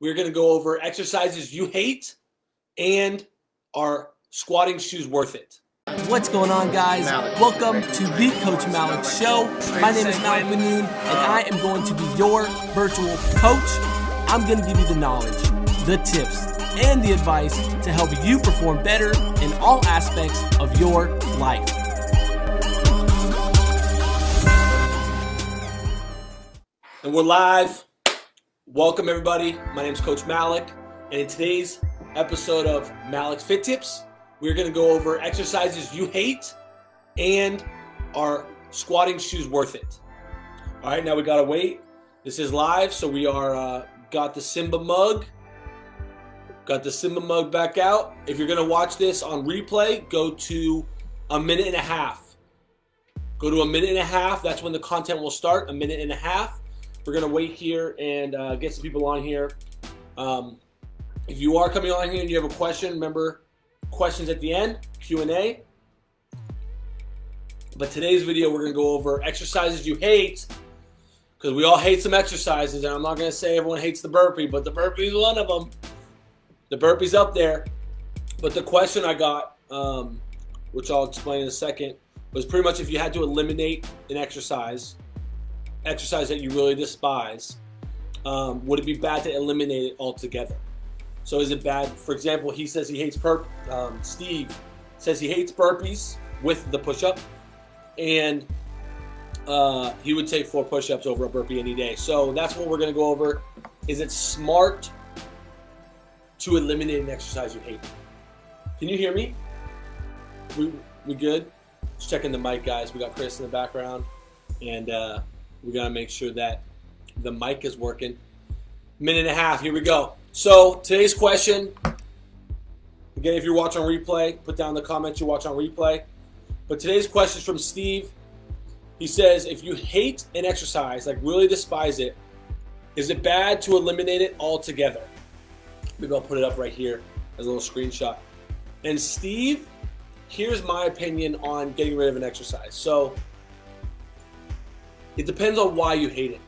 we're going to go over exercises you hate and are squatting shoes worth it. What's going on, guys? Welcome to the Coach Malik Show. My name is Malik Benoon, and I am going to be your virtual coach. I'm going to give you the knowledge, the tips, and the advice to help you perform better in all aspects of your life. And we're live. Welcome, everybody. My name is Coach Malik, and in today's episode of Malik's Fit Tips, we're going to go over exercises you hate and are squatting shoes worth it. All right, now we got to wait. This is live, so we are uh, got the Simba mug. Got the Simba mug back out. If you're going to watch this on replay, go to a minute and a half. Go to a minute and a half. That's when the content will start, a minute and a half. We're going to wait here and uh, get some people on here. Um, if you are coming on here and you have a question, remember questions at the end, Q&A. But today's video, we're going to go over exercises you hate because we all hate some exercises. And I'm not going to say everyone hates the burpee, but the burpee is one of them. The burpee's up there. But the question I got, um, which I'll explain in a second, was pretty much if you had to eliminate an exercise – exercise that you really despise, um, would it be bad to eliminate it altogether? So is it bad? For example, he says he hates burp. Um, Steve says he hates burpees with the push-up, and uh, he would take four push-ups over a burpee any day. So that's what we're going to go over. Is it smart to eliminate an exercise you hate? Can you hear me? We we good? Just checking the mic, guys. We got Chris in the background, and. Uh, we got to make sure that the mic is working. Minute and a half, here we go. So today's question, again, if you're watching replay, put down the comments you watch on replay. But today's question is from Steve. He says, if you hate an exercise, like really despise it, is it bad to eliminate it altogether? Maybe I'll put it up right here as a little screenshot. And Steve, here's my opinion on getting rid of an exercise. So it depends on why you hate it,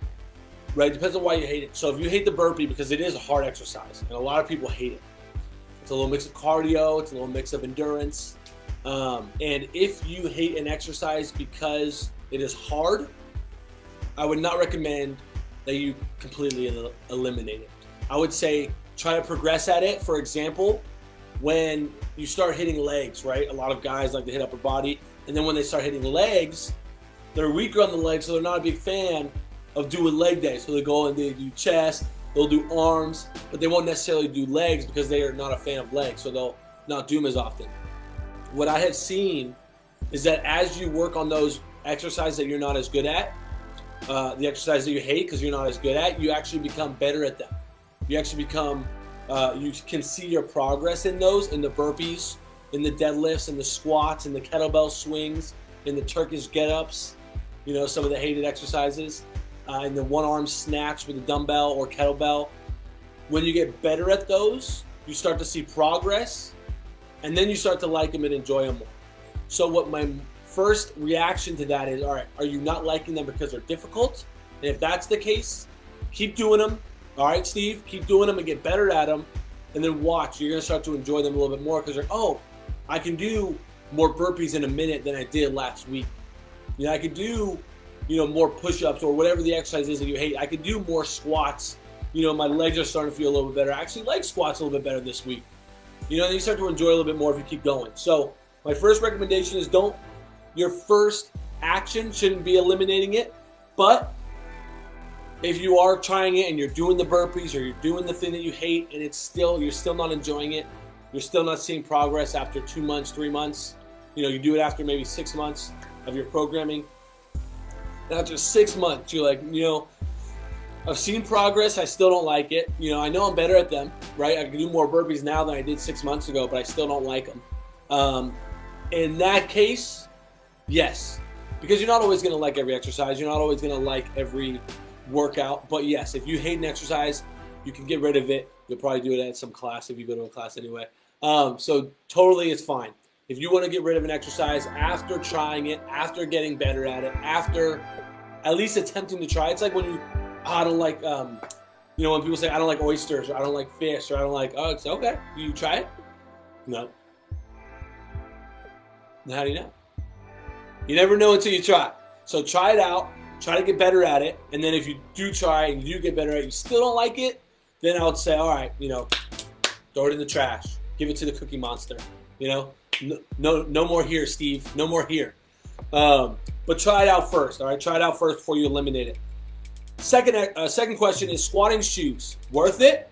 right? It depends on why you hate it. So if you hate the burpee because it is a hard exercise, and a lot of people hate it, it's a little mix of cardio, it's a little mix of endurance. Um, and if you hate an exercise because it is hard, I would not recommend that you completely el eliminate it. I would say try to progress at it. For example, when you start hitting legs, right? A lot of guys like to hit upper body, and then when they start hitting legs, they're weaker on the legs, so they're not a big fan of doing leg day. So they go and they do chest, they'll do arms, but they won't necessarily do legs because they are not a fan of legs, so they'll not do them as often. What I have seen is that as you work on those exercises that you're not as good at, uh, the exercise that you hate because you're not as good at, you actually become better at them. You actually become, uh, you can see your progress in those, in the burpees, in the deadlifts, in the squats, in the kettlebell swings, in the Turkish get-ups, you know, some of the hated exercises, uh, and the one arm snatch with a dumbbell or kettlebell. When you get better at those, you start to see progress, and then you start to like them and enjoy them more. So what my first reaction to that is, all right, are you not liking them because they're difficult? And if that's the case, keep doing them. All right, Steve, keep doing them and get better at them. And then watch, you're gonna start to enjoy them a little bit more because you're, oh, I can do more burpees in a minute than I did last week. You know, I could do, you know, more push-ups or whatever the exercise is that you hate. I could do more squats. You know, my legs are starting to feel a little bit better. I actually like squats a little bit better this week. You know, you start to enjoy a little bit more if you keep going. So my first recommendation is don't, your first action shouldn't be eliminating it, but if you are trying it and you're doing the burpees or you're doing the thing that you hate and it's still, you're still not enjoying it, you're still not seeing progress after two months, three months, you know, you do it after maybe six months, of your programming. And after six months, you're like, you know, I've seen progress. I still don't like it. You know, I know I'm better at them, right? I can do more burpees now than I did six months ago, but I still don't like them. Um, in that case, yes, because you're not always going to like every exercise. You're not always going to like every workout. But yes, if you hate an exercise, you can get rid of it. You'll probably do it at some class if you go to a class anyway. Um, so totally, it's fine. If you want to get rid of an exercise after trying it, after getting better at it, after at least attempting to try, it's like when you, oh, I don't like, um, You know, when people say, I don't like oysters, or I don't like fish, or I don't like, oh, it's okay. You try it? No. How do you know? You never know until you try. So try it out, try to get better at it, and then if you do try and you do get better at it, you still don't like it, then I would say, all right, you know, throw it in the trash, give it to the Cookie Monster. You know, no, no, more here, Steve. No more here. Um, but try it out first. All right, try it out first before you eliminate it. Second, uh, second question is squatting shoes worth it?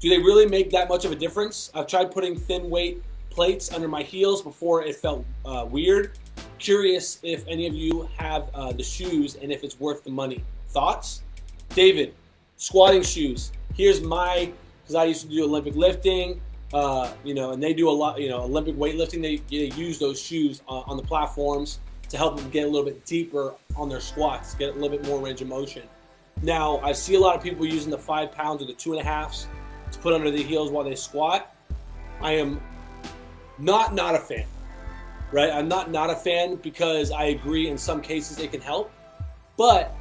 Do they really make that much of a difference? I've tried putting thin weight plates under my heels before it felt uh, weird. Curious if any of you have uh, the shoes and if it's worth the money. Thoughts? David, squatting shoes. Here's my, because I used to do Olympic lifting, uh, you know, and they do a lot, you know, Olympic weightlifting. They, they use those shoes on, on the platforms to help them get a little bit deeper on their squats, get a little bit more range of motion. Now, I see a lot of people using the five pounds or the two and a halves to put under the heels while they squat. I am not not a fan, right? I'm not not a fan because I agree in some cases it can help, but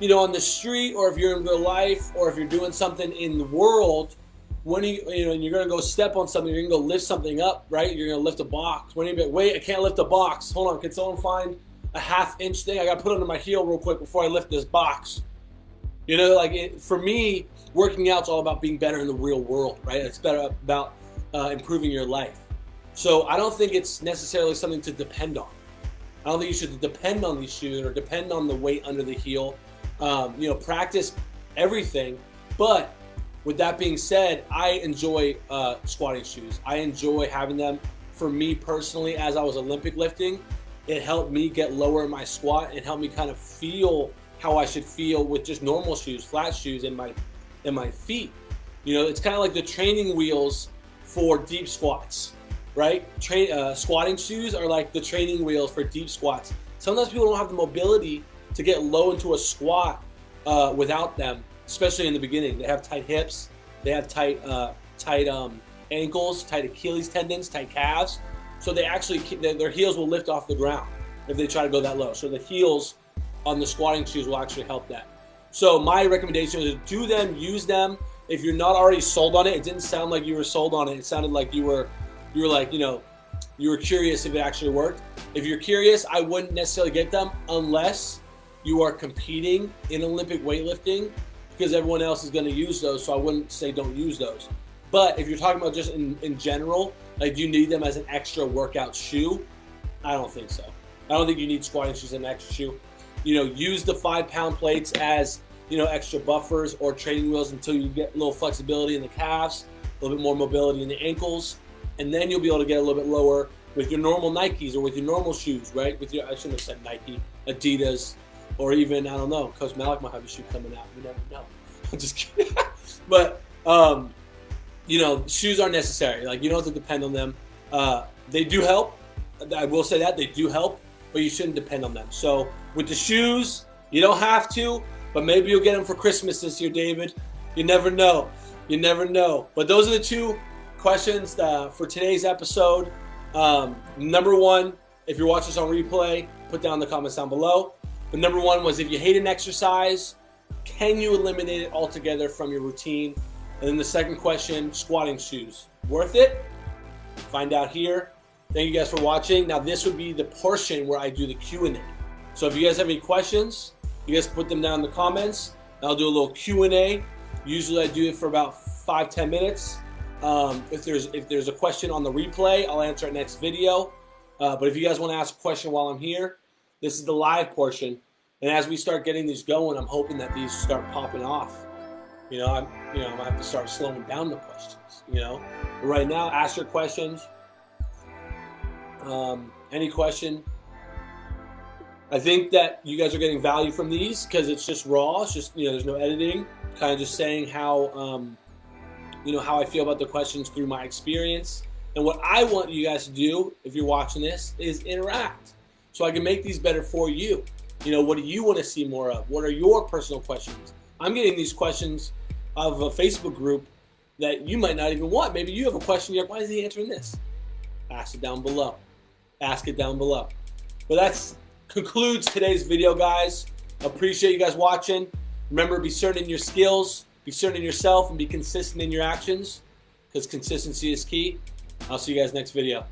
you know, on the street or if you're in real life or if you're doing something in the world, when you you know you're gonna go step on something, you're gonna go lift something up, right? You're gonna lift a box. When you be wait, I can't lift a box. Hold on, can someone find a half inch thing? I gotta put under my heel real quick before I lift this box. You know, like it, for me, working out's all about being better in the real world, right? It's better about uh, improving your life. So I don't think it's necessarily something to depend on. I don't think you should depend on these shoes or depend on the weight under the heel. Um, you know, practice everything, but with that being said, I enjoy uh, squatting shoes. I enjoy having them. For me personally, as I was Olympic lifting, it helped me get lower in my squat. and helped me kind of feel how I should feel with just normal shoes, flat shoes in my in my feet. You know, it's kind of like the training wheels for deep squats, right? Uh, squatting shoes are like the training wheels for deep squats. Sometimes people don't have the mobility to get low into a squat uh, without them especially in the beginning. They have tight hips, they have tight uh, tight um, ankles, tight Achilles tendons, tight calves. So they actually their heels will lift off the ground if they try to go that low. So the heels on the squatting shoes will actually help that. So my recommendation is do them, use them. If you're not already sold on it, it didn't sound like you were sold on it. It sounded like you were you were like, you know, you were curious if it actually worked. If you're curious, I wouldn't necessarily get them unless you are competing in Olympic weightlifting because everyone else is going to use those. So I wouldn't say don't use those. But if you're talking about just in, in general, like you need them as an extra workout shoe? I don't think so. I don't think you need squatting shoes as an extra shoe. You know, use the five pound plates as, you know, extra buffers or training wheels until you get a little flexibility in the calves, a little bit more mobility in the ankles. And then you'll be able to get a little bit lower with your normal Nikes or with your normal shoes, right? With your, I shouldn't have said Nike, Adidas, or even I don't know, Coach Malik might have a shoe coming out. You never know. I'm just kidding. but um, you know, shoes are necessary. Like you don't have to depend on them. Uh, they do help. I will say that they do help, but you shouldn't depend on them. So with the shoes, you don't have to, but maybe you'll get them for Christmas this year, David. You never know. You never know. But those are the two questions uh, for today's episode. Um, number one, if you're watching this on replay, put down the comments down below. But number one was if you hate an exercise, can you eliminate it altogether from your routine? And then the second question, squatting shoes. Worth it? Find out here. Thank you guys for watching. Now this would be the portion where I do the Q&A. So if you guys have any questions, you guys put them down in the comments. I'll do a little Q&A. Usually I do it for about five, 10 minutes. Um, if there's if there's a question on the replay, I'll answer it next video. Uh, but if you guys want to ask a question while I'm here, this is the live portion. And as we start getting these going, I'm hoping that these start popping off. You know, I'm you know, I'm gonna have to start slowing down the questions, you know. But right now, ask your questions. Um, any question. I think that you guys are getting value from these because it's just raw. It's just, you know, there's no editing. Kind of just saying how, um, you know, how I feel about the questions through my experience. And what I want you guys to do, if you're watching this, is interact so I can make these better for you. You know, what do you want to see more of? What are your personal questions? I'm getting these questions of a Facebook group that you might not even want. Maybe you have a question. You're like, why is he answering this? Ask it down below. Ask it down below. But that concludes today's video, guys. Appreciate you guys watching. Remember, be certain in your skills, be certain in yourself, and be consistent in your actions because consistency is key. I'll see you guys next video.